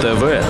ТВ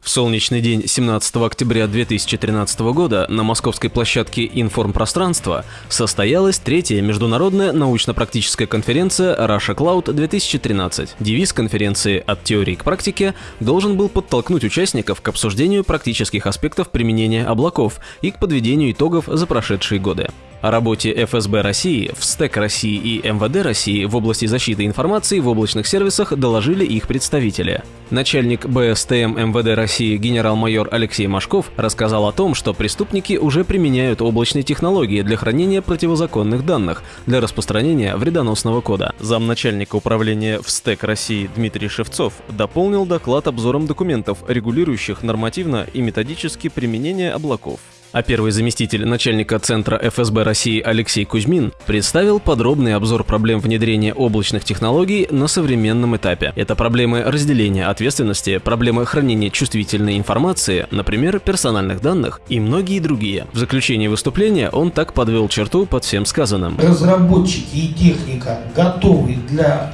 в солнечный день 17 октября 2013 года на московской площадке «Информпространство» состоялась третья международная научно-практическая конференция Russia Cloud 2013. Девиз конференции «От теории к практике» должен был подтолкнуть участников к обсуждению практических аспектов применения облаков и к подведению итогов за прошедшие годы. О работе ФСБ России, ВСТЭК России и МВД России в области защиты информации в облачных сервисах доложили их представители. Начальник БСТМ МВД России генерал-майор Алексей Машков рассказал о том, что преступники уже применяют облачные технологии для хранения противозаконных данных для распространения вредоносного кода. Замначальника управления ВСТЭК России Дмитрий Шевцов дополнил доклад обзором документов, регулирующих нормативно и методически применение облаков а первый заместитель начальника Центра ФСБ России Алексей Кузьмин представил подробный обзор проблем внедрения облачных технологий на современном этапе. Это проблемы разделения ответственности, проблемы хранения чувствительной информации, например, персональных данных и многие другие. В заключении выступления он так подвел черту под всем сказанным. Разработчики и техника готовы для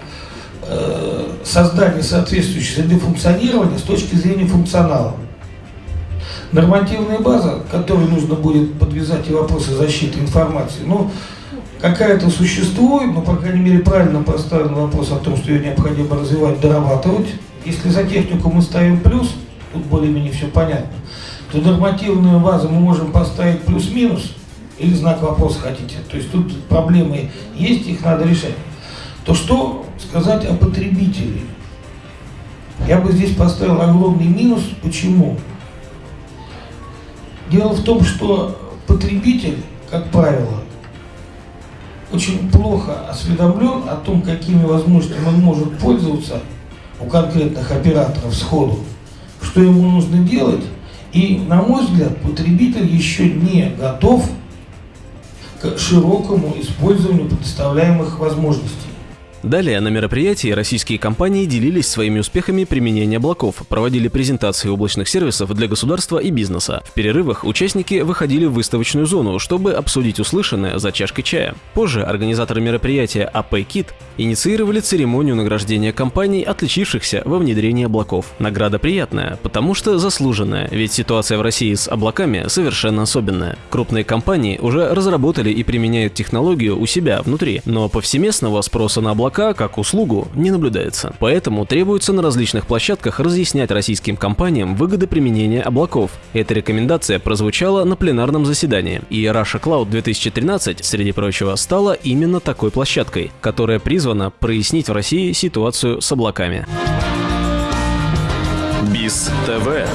э, создания соответствующей среды функционирования с точки зрения функционала. Нормативная база, которой нужно будет подвязать и вопросы защиты информации, ну, какая-то существует, но, по крайней мере, правильно поставлен вопрос о том, что ее необходимо развивать, дорабатывать. Если за технику мы ставим плюс, тут более-менее все понятно, то нормативную базу мы можем поставить плюс-минус, или знак вопроса хотите. То есть тут проблемы есть, их надо решать. То что сказать о потребителе? Я бы здесь поставил огромный минус. Почему? Дело в том, что потребитель, как правило, очень плохо осведомлен о том, какими возможностями он может пользоваться у конкретных операторов сходу, что ему нужно делать. И, на мой взгляд, потребитель еще не готов к широкому использованию предоставляемых возможностей. Далее на мероприятии российские компании делились своими успехами применения облаков, проводили презентации облачных сервисов для государства и бизнеса. В перерывах участники выходили в выставочную зону, чтобы обсудить услышанное за чашкой чая. Позже организаторы мероприятия AP инициировали церемонию награждения компаний, отличившихся во внедрении облаков. Награда приятная, потому что заслуженная, ведь ситуация в России с облаками совершенно особенная. Крупные компании уже разработали и применяют технологию у себя внутри, но повсеместного спроса на облака облака как услугу не наблюдается. Поэтому требуется на различных площадках разъяснять российским компаниям выгоды применения облаков. Эта рекомендация прозвучала на пленарном заседании. И Russia Cloud 2013, среди прочего, стала именно такой площадкой, которая призвана прояснить в России ситуацию с облаками. БИС ТВ